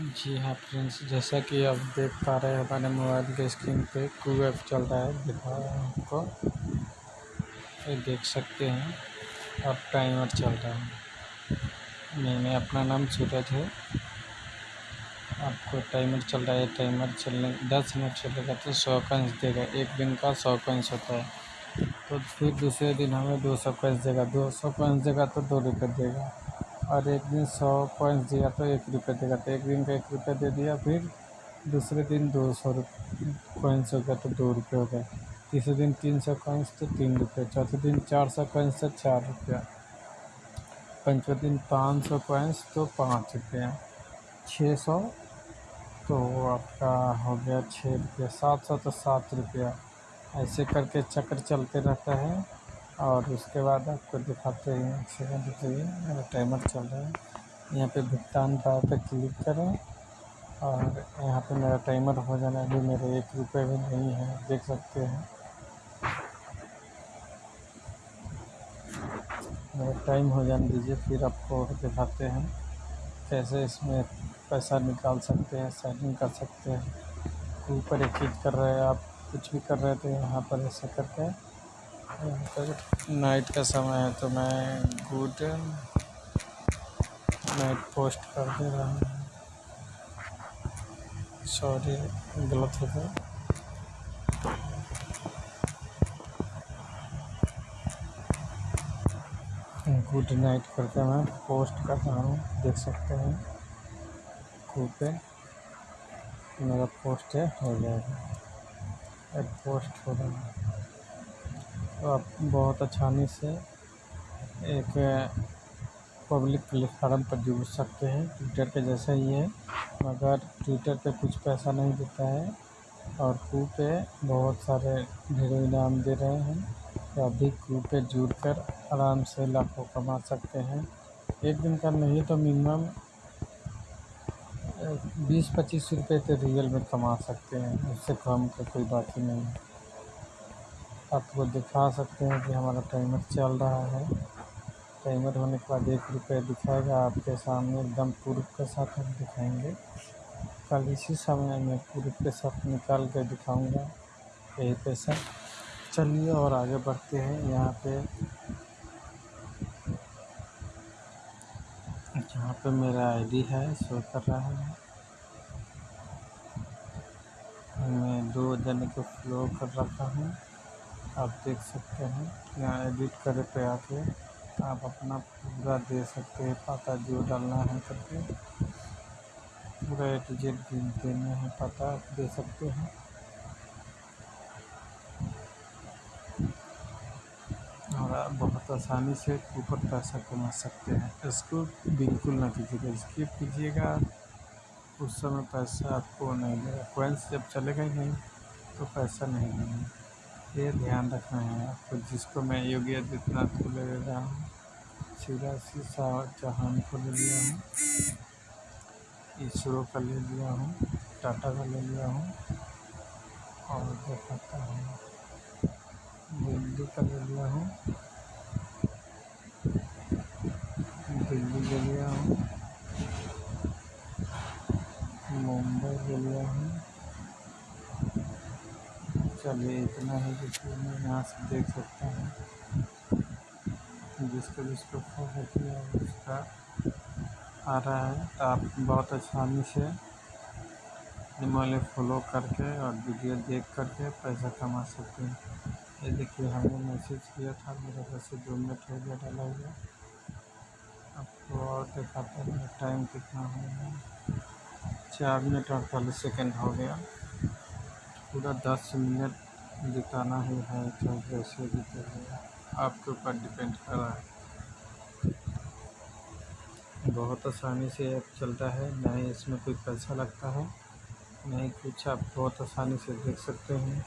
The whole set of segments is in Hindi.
जी हाँ फ्रेंड्स, जैसा कि आप देख पा रहे हैं, हमारे मोबाइल के स्क्रीन पे कू ऐप चल रहा है, दिखा रहा हूँ आपको। ये देख सकते हैं, अब टाइमर चल रहा है। मैंने अपना नाम सूरज है। आपको टाइमर चल रहा है टाइमर चलने, दस मिनट चलेगा तो सौ कॉइन्स देगा, एक दिन का सौ कॉइन्स होता है। तो फिर दूसरे दिन हमें दो सौ कॉइन्स देगा, दो सौ कॉइन्स देगा तो दो रुपये देगा। और एक दिन सौ कॉइन्स दिया तो एक रुपये देगा तो एक दिन का एक रुपये दे दिया, फिर दूसरे दिन दो सौ कॉइन्स हो गया तो दो रुपये हो गए। तीसरे दिन तीन सौ कॉइन्स तो तीन रुपये चौथे दिन चार सौ कॉइन्स तो चार रुपया। पंचवें दिन पाँच सौ कॉइन्स तो पाँच रुपया। छः सौ तो आपका हो गया छः रुपया, सात सौ तो सात रुपया। ऐसे करके चक्र चलते रहता है। और उसके बाद आपको दिखाते हैं एक सेकंड रुकिए मेरा टाइमर चल रहा है। यहाँ पे भुगतान पार पे क्लिक करें और यहाँ पे मेरा टाइमर हो जाना अभी मेरे एक रुपये भी नहीं है, देख सकते हैं। मेरा टाइम हो जाने दीजिए, फिर आपको दिखाते हैं। कैसे इसमें पैसा निकाल सकते हैं सेटिंग कर सकते हैं। ऊपर एक चीज़ कर रहे हैं आप, कुछ भी कर रहे थे यहाँ पर ऐसा करके नाइट का समय है तो मैं गुड नाइट पोस्ट कर दे रहा हूँ। सॉरी, गलत हो गया। गुड नाइट करके मैं पोस्ट कर रहा हूँ, देख सकते हैं। कू पे मेरा पोस्ट है, हो जाएगा। पोस्ट हो रहा है। तो आप बहुत आसानी से एक पब्लिक प्लेटफार्म पर जुड़ सकते हैं। ट्विटर के जैसा ही है, मगर ट्विटर पे कुछ पैसा नहीं देता है और कू पे बहुत सारे ढेरों इनाम दे रहे हैं। तो अभी कू पे जुड़ कर आराम से लाखों कमा सकते हैं। एक दिन का नहीं तो मिनिमम बीस पच्चीस रुपये तो रियल में कमा सकते हैं। उससे कम का कोई बात ही नहीं है। आपको दिखा सकते हैं कि हमारा टाइमर चल रहा है। टाइमर होने के बाद एक रुपये दिखाएगा, आपके सामने एकदम प्रूफ के साथ हम दिखाएँगे। कल इसी समय में प्रूफ के साथ निकाल कर दिखाऊँगा। यही पैसा। चलिए और आगे बढ़ते हैं। यहाँ पे जहाँ पे मेरा आईडी है शो कर रहा है। मैं दो जन को फ्लो कर रखा हूँ। आप देख सकते हैं। यहाँ एडिट करे पे आके आप अपना पूरा दे सकते हैं। पता जो डालना है करके। पूरा ए टू जेड देना है पता आप दे सकते हैं। और आप बहुत आसानी से ऊपर पैसा कमा सकते हैं। इसको बिल्कुल ना कीजिएगा। स्किप कीजिएगा। उस समय पैसा आपको नहीं देगा कोइंस जब चलेगा ही नहीं तो पैसा नहीं देंगे ये ध्यान रखना है। आपको जिसको मैं योगी आदित्यनाथ को ले रहा हूँ शिवराज चौहान को ले लिया हूँ इसरो का ले लिया हूँ, टाटा का ले लिया हूँ और दिखाता हूँ। दिल्ली का ले लिया हूँ, दिल्ली ले लिया हूँ, मुंबई ले लिया हूँ चलिए इतना ही देखिए मैं यहाँ से देख सकता हूँ। जिसको जिसको फ़ोटो किया उसका आ रहा है। तो आप बहुत आसानी से वाले फॉलो करके और वीडियो देख करके पैसा कमा सकते हैं। ये देखिए, हमने मैसेज किया था, मेरा पैसे दो मिनट हो गया डाला हुआ। आपको और दिखाते हैं, टाइम कितना हो गया। चार मिनट अड़तालीस सेकेंड हो गया। पूरा दस मिनट बिताना ही है तो कैसे बिताइएगा आपके ऊपर डिपेंड कर रहा है। बहुत आसानी से ऐप चलता है, ना ही इसमें कोई पैसा लगता है नहीं कुछ आप बहुत आसानी से देख सकते हैं।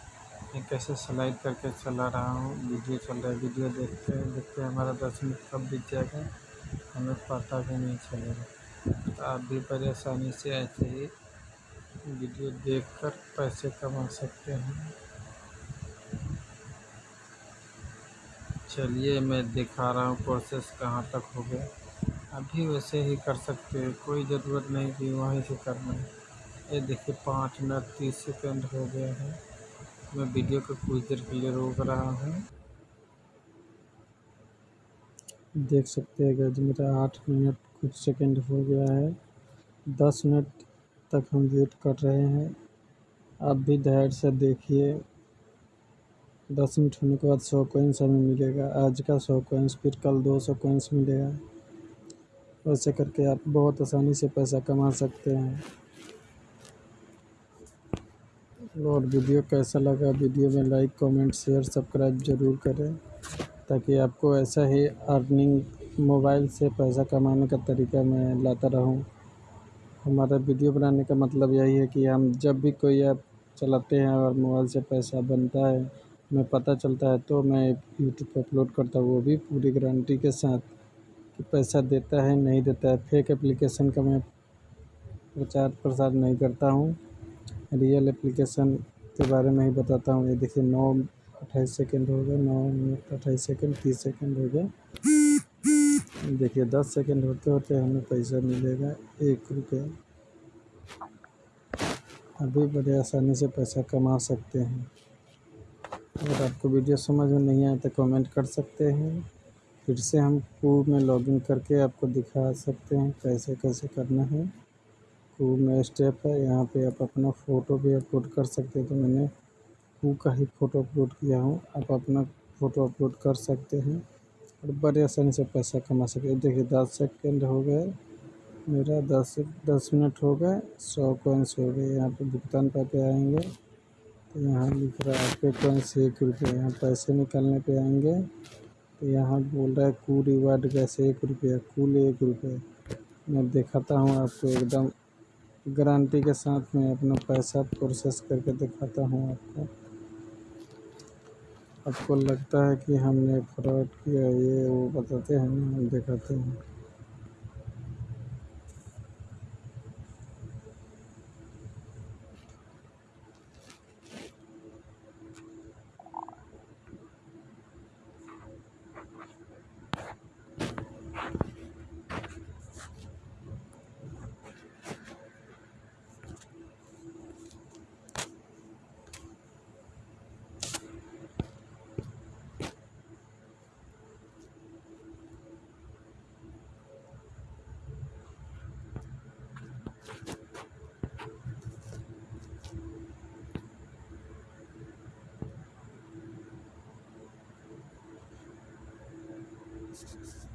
मैं कैसे स्लाइड करके चला रहा हूँ, वीडियो चल रहा है, वीडियो देखते हैं देखते हैं हमारा दस मिनट कब बीत जाएगा, हमें पता भी नहीं चलेगा। तो आप भी आसानी से ऐसे ही वीडियो देखकर पैसे कमा सकते हैं। चलिए, मैं दिखा रहा हूँ प्रोसेस कहाँ तक हो गया। अभी वैसे ही कर सकते हैं, कोई ज़रूरत नहीं कि वहीं से करना है। ये देखिए, पाँच मिनट तीस सेकंड हो गया है। मैं वीडियो को कुछ देर के लिए रोक रहा हूँ। देख सकते हैं गज मेरा आठ मिनट कुछ सेकंड हो गया है। दस मिनट तक हम वेट कर रहे हैं। आप भी धैर्य से देखिए। दस मिनट होने के बाद सौ कोइंस हमें मिलेगा। आज का सौ कोइंस फिर कल दो सौ कोइंस मिलेगा। वैसे करके आप बहुत आसानी से पैसा कमा सकते हैं। और वीडियो कैसा लगा? वीडियो में लाइक कमेंट शेयर सब्सक्राइब ज़रूर करें, ताकि आपको ऐसा ही अर्निंग मोबाइल से पैसा कमाने का तरीका मैं लाता रहूँ। हमारा वीडियो बनाने का मतलब यही है कि हम जब भी कोई ऐप चलाते हैं और मोबाइल से पैसा बनता है, हमें पता चलता है तो मैं यूट्यूब पर अपलोड करता हूँ। वो भी पूरी गारंटी के साथ कि पैसा देता है, नहीं देता है। फेक एप्लीकेशन का मैं प्रचार प्रसार नहीं करता हूँ। रियल एप्लीकेशन के बारे में ही बताता हूँ। ये देखिए, नौ, अट्ठाईस सेकेंड हो गए, नौ मिनट अट्ठाईस सेकेंड तीस सेकेंड हो गए। देखिए, दस सेकेंड होते होते हमें पैसा मिलेगा, एक रुपये। अभी बड़े आसानी से पैसा कमा सकते हैं। अगर आपको वीडियो समझ में नहीं आए तो कमेंट कर सकते हैं। फिर से हम कूब में लॉगिन करके आपको दिखा सकते हैं कैसे कैसे करना है। कूब में स्टेप है, यहाँ पे आप अपना फ़ोटो भी अपलोड कर सकते हैं। तो मैंने कू का ही फ़ोटो अपलोड किया हूँ। आप अपना फ़ोटो अपलोड कर सकते हैं। और बड़े आसानी से पैसा कमा सके। देखिए, दस सेकेंड हो गए मेरा, दस दस मिनट हो गए, सौ कोइंस हो गए। यहाँ पे भुगतान पर पे आएँगे। तो यहाँ लिख रहा है, आपके कोइंस एक रुपये, यहाँ पैसे निकालने पे आएँगे। तो यहाँ बोल रहा है कू रिवार्ड कैसे एक रुपया, कुल एक रुपये। मैं दिखाता हूँ आपको एकदम। गारंटी के साथ में अपना पैसा प्रोसेस करके दिखाता हूँ आपको। आपको लगता है कि हमने फ्रॉड किया ये वो बताते हैं हम दिखाते हैं। Jesus.